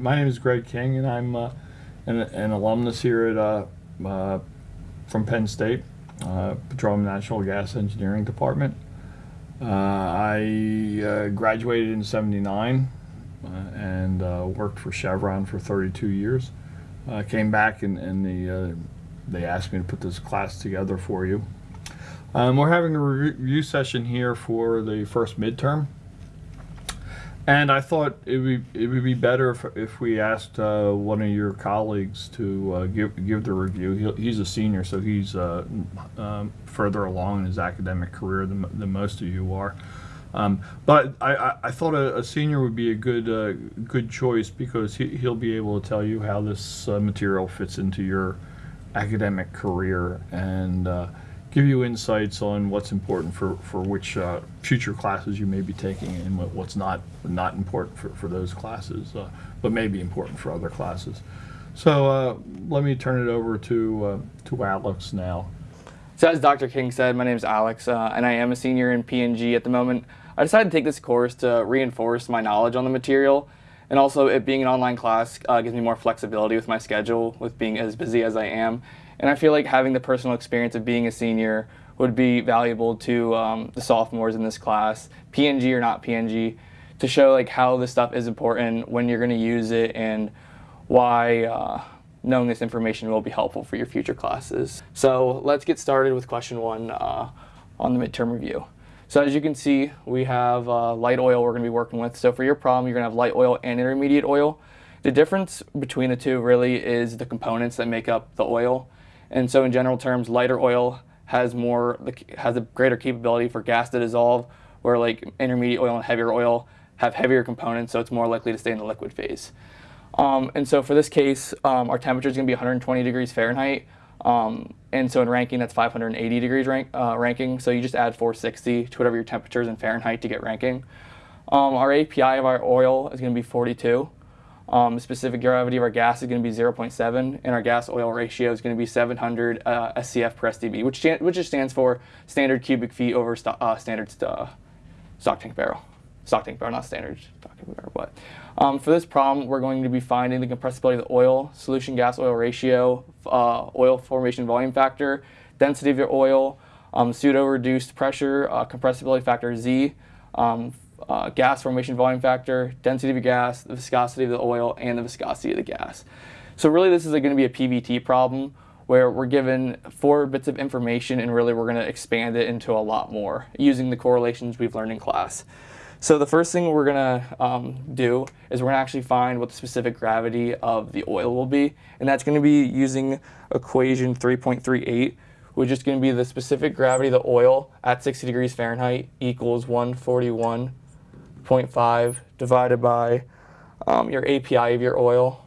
My name is Greg King, and I'm uh, an, an, alumnus here at uh, uh, from Penn State, uh, Petroleum Natural Gas Engineering Department. Uh, I uh, graduated in '79 and worked for Chevron for 32 years. I came back and, and the, they asked me to put this class together for you. Um, we're having a review session here for the first midterm. And I thought it would be, it would be better if, if we asked uh, one of your colleagues to uh, give give the review. He, he's a senior, so he's uh, um, further along in his academic career than, than most of you are. Um, but I, I, I, thought a, a, senior would be a good uh, good choice because he, he'll be able to tell you how this uh, material fits into your academic career and uh, give you insights on what's important for, for which uh, future classes you may be taking and what, what's not not important for, for those classes, uh, but may be important for other classes. So uh, let me turn it over to, uh, to Alex now. So as Dr. King said, my name is Alex, uh, and I am a senior in P&G at the moment. I decided to take this course to reinforce my knowledge on the material, and also it being an online class uh, gives me more flexibility with my schedule, with being as busy as I am, and I feel like having the personal experience of being a senior would be valuable to um, the sophomores in this class, P&G or not P&G, to show like how this stuff is important, when you're going to use it, and why uh, knowing this information will be helpful for your future classes. So let's get started with question one uh, on the midterm review. So as you can see, we have uh, light oil we're going to be working with. So for your problem, you're going to have light oil and intermediate oil. The difference between the two really is the components that make up the oil. And so in general terms, lighter oil has more has a greater capability for gas to dissolve, where like intermediate oil and heavier oil have heavier components, so it's more likely to stay in the liquid phase. Um, and so for this case, um, our temperature is going to be 120 degrees Fahrenheit. Um, and so in Rankine, that's 580 degrees rank, uh, Rankine. So you just add 460 to whatever your temperature is in Fahrenheit to get ranking. Um, our API of our oil is going to be 42. Um, specific gravity of our gas is going to be 0.7, and our gas-oil ratio is going to be 700 uh, SCF per STB, which, which just stands for standard cubic feet over st uh, standard st uh, stock tank barrel. Stock tank barrel, not standard stock tank barrel. But um, for this problem, we're going to be finding the compressibility of the oil, solution gas-oil ratio, uh, oil formation volume factor, density of your oil, um, pseudo-reduced pressure, uh, compressibility factor Z, um, uh, gas formation volume factor, density of your gas, the viscosity of the oil, and the viscosity of the gas. So really this is going to be a PVT problem where we're given four bits of information and really we're going to expand it into a lot more using the correlations we've learned in class. So the first thing we're going to um, do is we're going to actually find what the specific gravity of the oil will be, and that's going to be using equation 3.38, which is going to be the specific gravity of the oil at 60 degrees Fahrenheit equals 141 0.5 divided by um, your API of your oil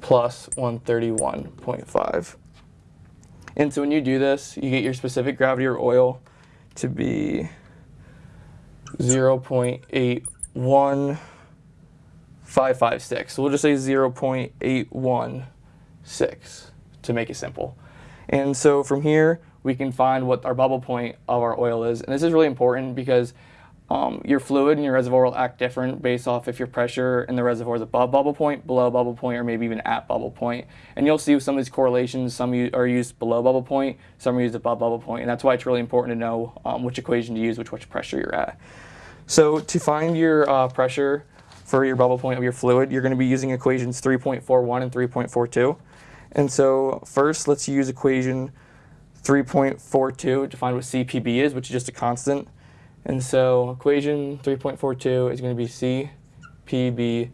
plus 131.5. And so when you do this, you get your specific gravity of oil to be 0.81556. So we'll just say 0.816 to make it simple. And so from here, we can find what our bubble point of our oil is. And this is really important because um, your fluid and your reservoir will act different based off if your pressure in the reservoir is above bubble point, below bubble point, or maybe even at bubble point. And you'll see some of these correlations, some are used below bubble point, some are used above bubble point, and that's why it's really important to know um, which equation to use, which, which pressure you're at. So to find your uh, pressure for your bubble point of your fluid, you're going to be using equations 3.41 and 3.42. And so first, let's use equation 3.42 to find what CPB is, which is just a constant. And so equation 3.42 is going to be CPB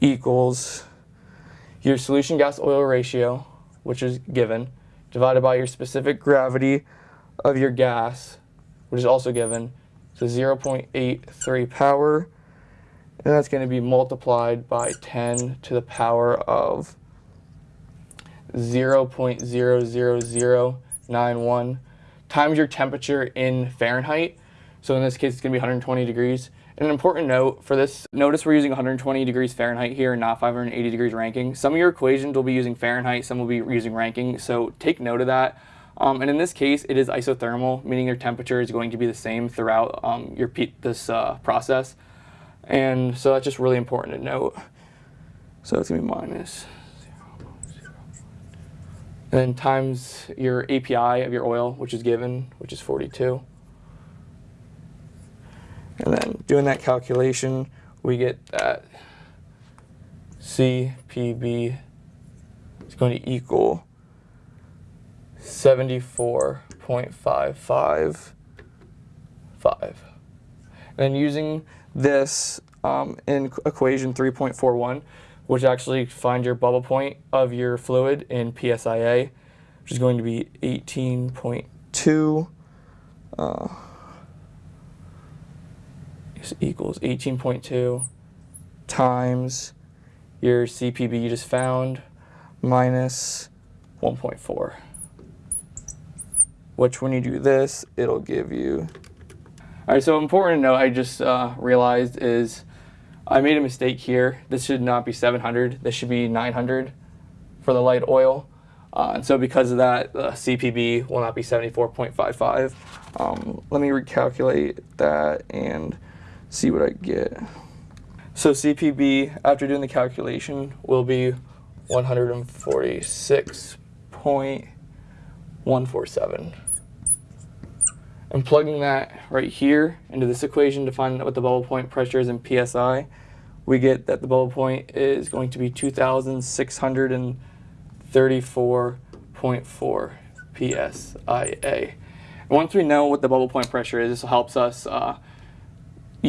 equals your solution gas oil ratio, which is given, divided by your specific gravity of your gas, which is also given, so 0.83 power, and that's going to be multiplied by 10 to the power of 0.00091 times your temperature in Fahrenheit, so in this case, it's to be 120 degrees. And an important note for this, notice we're using 120 degrees Fahrenheit here, and not 580 degrees Rankine. Some of your equations will be using Fahrenheit, some will be using Rankine, so take note of that. Um, and in this case, it is isothermal, meaning your temperature is going to be the same throughout um, your this uh, process. And so that's just really important to note. So it's to be minus and then times your API of your oil, which is given, which is 42. And then doing that calculation, we get that CPB is going to equal 74.555. And using this um, in equation 3.41, which actually find your bubble point of your fluid in PSIA, which is going to be 18.2 uh, equals 18.2 times your CPB you just found minus 1.4. Which when you do this, it'll give you. All right, so important to note, I just uh, realized is I made a mistake here. This should not be 700. This should be 900 for the light oil. Uh, and so because of that, the CPB will not be 74.55. Um, let me recalculate that and see what I get. So CPB, after doing the calculation, will be 146.147. And plugging that right here into this equation to find out what the bubble point pressure is in PSI, we get that the bubble point is going to be 2,634.4 PSIA. And once we know what the bubble point pressure is, this helps us uh,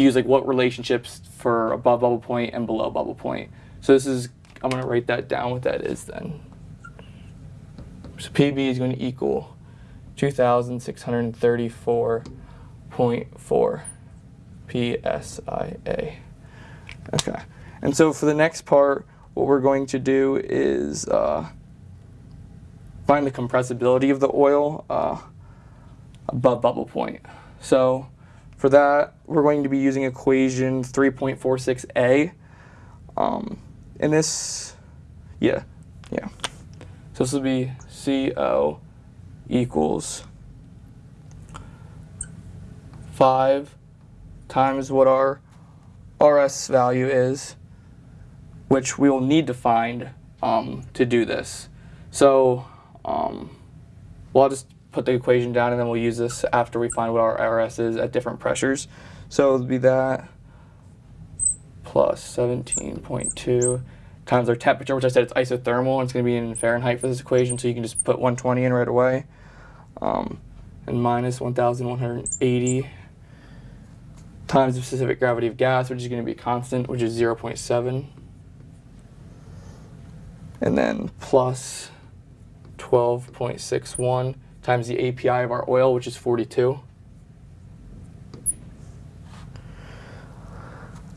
use like what relationships for above bubble point and below bubble point. So this is, I'm going to write that down what that is then. So PB is going to equal 2,634.4 PSIA. Okay, and so for the next part, what we're going to do is uh, find the compressibility of the oil uh, above bubble point. So for that, we're going to be using equation 3.46a. Um, and this, yeah, yeah. So this will be CO equals 5 times what our RS value is, which we will need to find um, to do this. So um, well, I'll just put the equation down and then we'll use this after we find what our RS is at different pressures. So it'll be that plus 17.2 times our temperature, which I said it's isothermal, and it's going to be in Fahrenheit for this equation, so you can just put 120 in right away. Um, and minus 1,180 times the specific gravity of gas, which is going to be constant, which is 0.7. And then plus 12.61 times the API of our oil, which is 42.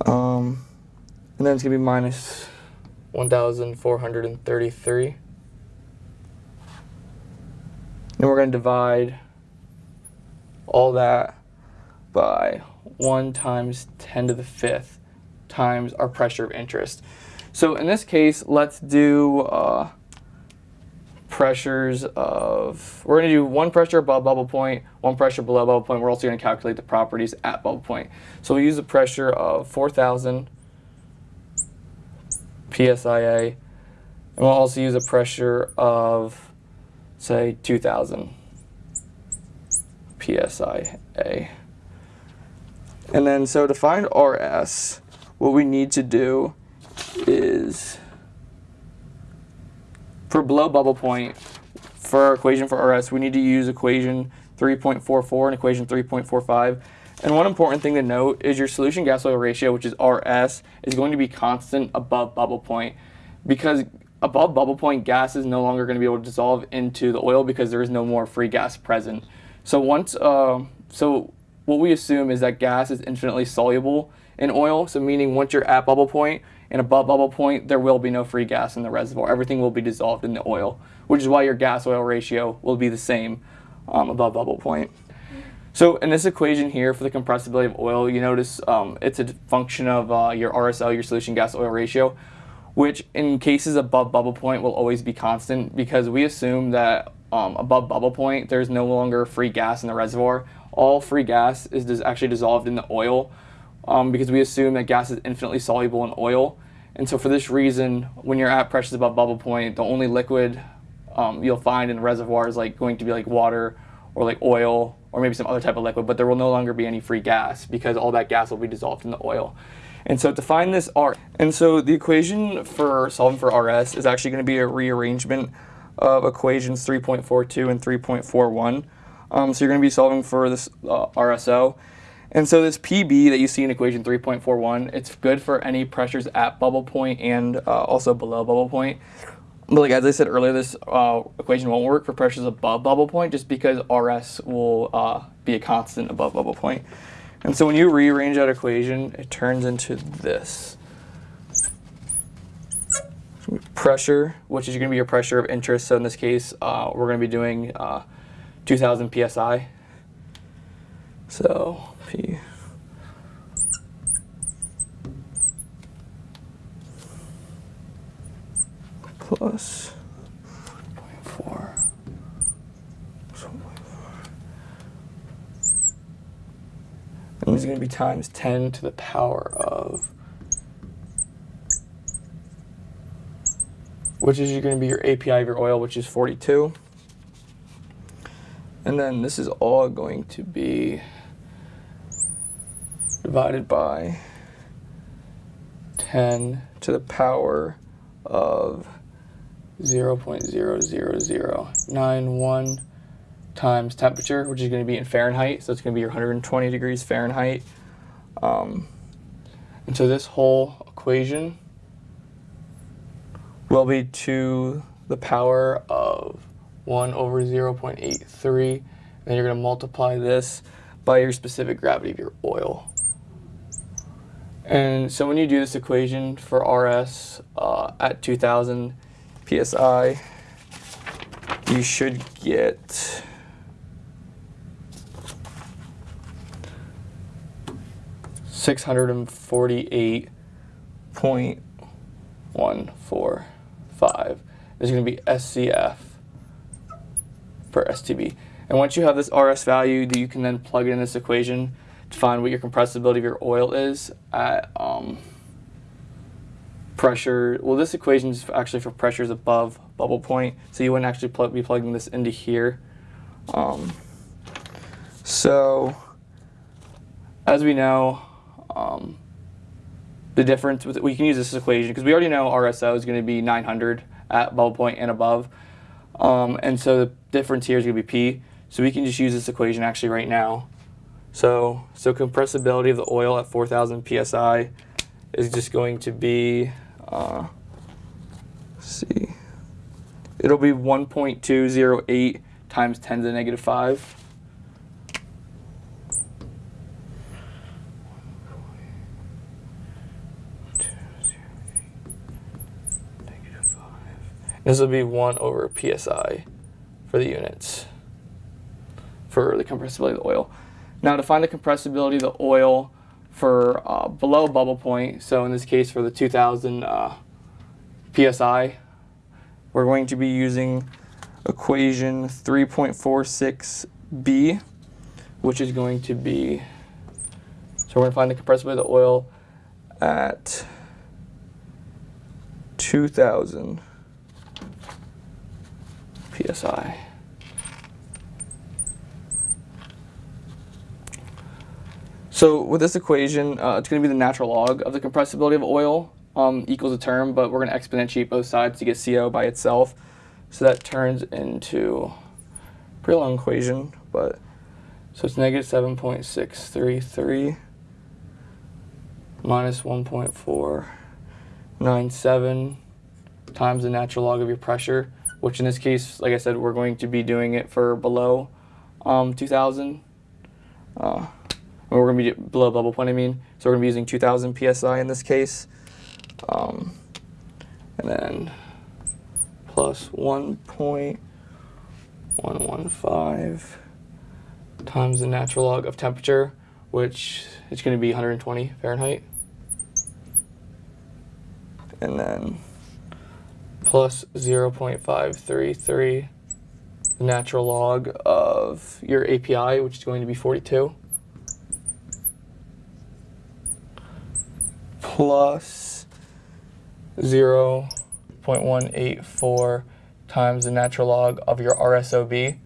Um, and then it's going to be minus 1,433. And we're going to divide all that by 1 times 10 to the fifth times our pressure of interest. So in this case, let's do uh, pressures of, we're going to do one pressure above bubble point, one pressure below bubble point. We're also going to calculate the properties at bubble point. So we'll use a pressure of 4,000 PSIA, and we'll also use a pressure of, say, 2,000 PSIA. And then, so to find RS, what we need to do is, for below bubble point, for our equation for RS, we need to use equation 3.44 and equation 3.45. And one important thing to note is your solution gas oil ratio, which is RS, is going to be constant above bubble point because above bubble point, gas is no longer going to be able to dissolve into the oil because there is no more free gas present. So once, uh, so what we assume is that gas is infinitely soluble in oil. So meaning once you're at bubble point and above bubble point, there will be no free gas in the reservoir. Everything will be dissolved in the oil, which is why your gas oil ratio will be the same um, above bubble point. So in this equation here for the compressibility of oil, you notice um, it's a function of uh, your RSL, your solution gas oil ratio, which in cases above bubble point will always be constant because we assume that um, above bubble point there's no longer free gas in the reservoir. All free gas is actually dissolved in the oil um, because we assume that gas is infinitely soluble in oil. And so for this reason, when you're at pressures above bubble point, the only liquid um, you'll find in the reservoir is like going to be like water or like oil or maybe some other type of liquid, but there will no longer be any free gas because all that gas will be dissolved in the oil. And so to find this R, and so the equation for solving for RS is actually going to be a rearrangement of equations 3.42 and 3.41. Um, so you're going to be solving for this uh, RSO. And so this PB that you see in equation 3.41, it's good for any pressures at bubble point and uh, also below bubble point. But like as I said earlier, this uh, equation won't work for pressures above bubble point just because RS will uh, be a constant above bubble point. And so when you rearrange that equation, it turns into this. Pressure, which is going to be your pressure of interest. So in this case, uh, we're going to be doing uh, 2000 psi. So P plus 0.4. And this is going to be times 10 to the power of, which is going to be your API of your oil, which is 42. And then this is all going to be divided by 10 to the power of 0.00091 times temperature, which is going to be in Fahrenheit. So it's going to be your 120 degrees Fahrenheit. Um, and so this whole equation will be to the power of 1 over 0.83. And then you're going to multiply this by your specific gravity of your oil. And so when you do this equation for RS uh, at 2000 psi, you should get six hundred and forty-eight point one four five. Is going to be SCF per STB. And once you have this RS value, you can then plug it in this equation to find what your compressibility of your oil is at um, pressure. Well, this equation is actually for pressures above bubble point, so you wouldn't actually pl be plugging this into here. Um, so, as we know, um, the difference with we can use this equation because we already know RSO is going to be 900 at bubble point and above, um, and so the difference here is going to be P. So we can just use this equation actually right now. So, so compressibility of the oil at 4,000 psi is just going to be, uh, see, it'll be 1.208 times 10 to the negative 5. This will be 1 over psi for the units for the compressibility of the oil. Now to find the compressibility of the oil for uh, below bubble point, so in this case for the 2000 uh, psi, we're going to be using equation 3.46b, which is going to be, so we're going to find the compressibility of the oil at 2000 psi. So with this equation, uh, it's going to be the natural log of the compressibility of oil um, equals a term, but we're going to exponentiate both sides to get CO by itself. So that turns into a pretty long equation, but so it's negative 7.633 minus 1.497 times the natural log of your pressure, which in this case, like I said, we're going to be doing it for below um, 2000. Uh, we're going to be below bubble point, I mean. So we're going to be using 2000 psi in this case. Um, and then plus 1.115 times the natural log of temperature, which is going to be 120 Fahrenheit. And then plus 0.533 the natural log of your API, which is going to be 42. Plus 0.184 times the natural log of your RSOB,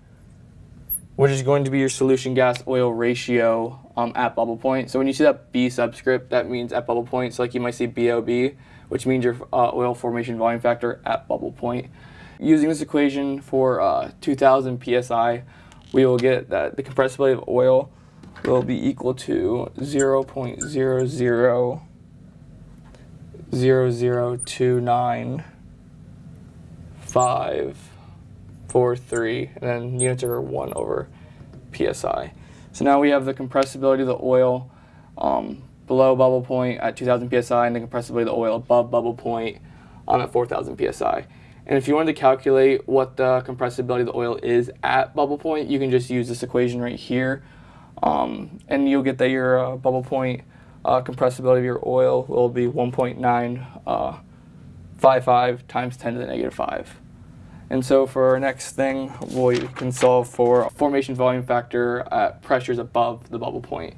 which is going to be your solution gas oil ratio um, at bubble point. So when you see that B subscript, that means at bubble point. So like you might see BOB, which means your uh, oil formation volume factor at bubble point. Using this equation for uh, 2000 psi, we will get that the compressibility of oil will be equal to 0.00 0029 5 4 3 and then units are 1 over psi so now we have the compressibility of the oil um, below bubble point at 2000 psi and the compressibility of the oil above bubble point um, at 4000 psi and if you wanted to calculate what the compressibility of the oil is at bubble point you can just use this equation right here. Um, and you'll get that your uh, bubble point uh, compressibility of your oil will be 1.955 uh, times 10 to the negative 5. And so for our next thing, we can solve for formation volume factor at pressures above the bubble point.